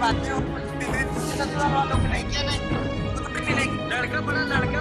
बातें नहीं। लड़का बड़ा लड़का